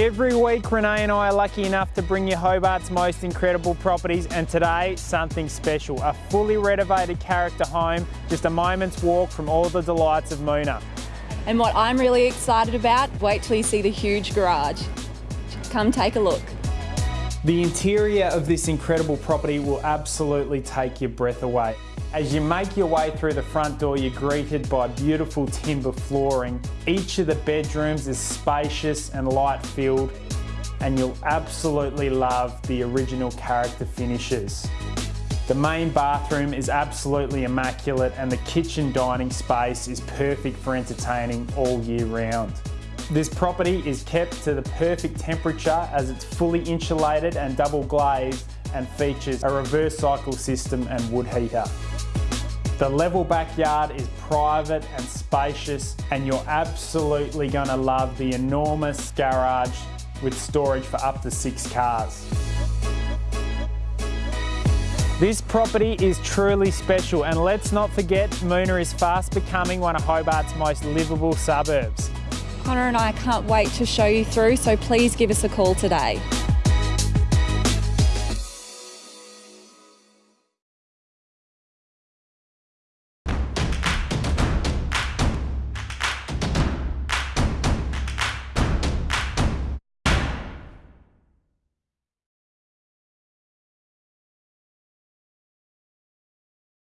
Every week, Renee and I are lucky enough to bring you Hobart's most incredible properties, and today, something special. A fully renovated character home, just a moment's walk from all the delights of Moonah. And what I'm really excited about, wait till you see the huge garage. Come take a look. The interior of this incredible property will absolutely take your breath away. As you make your way through the front door, you're greeted by beautiful timber flooring. Each of the bedrooms is spacious and light filled, and you'll absolutely love the original character finishes. The main bathroom is absolutely immaculate and the kitchen dining space is perfect for entertaining all year round. This property is kept to the perfect temperature as it's fully insulated and double glazed and features a reverse cycle system and wood heater. The level backyard is private and spacious and you're absolutely going to love the enormous garage with storage for up to six cars. This property is truly special and let's not forget Moonah is fast becoming one of Hobart's most livable suburbs. Connor and I can't wait to show you through, so please give us a call today.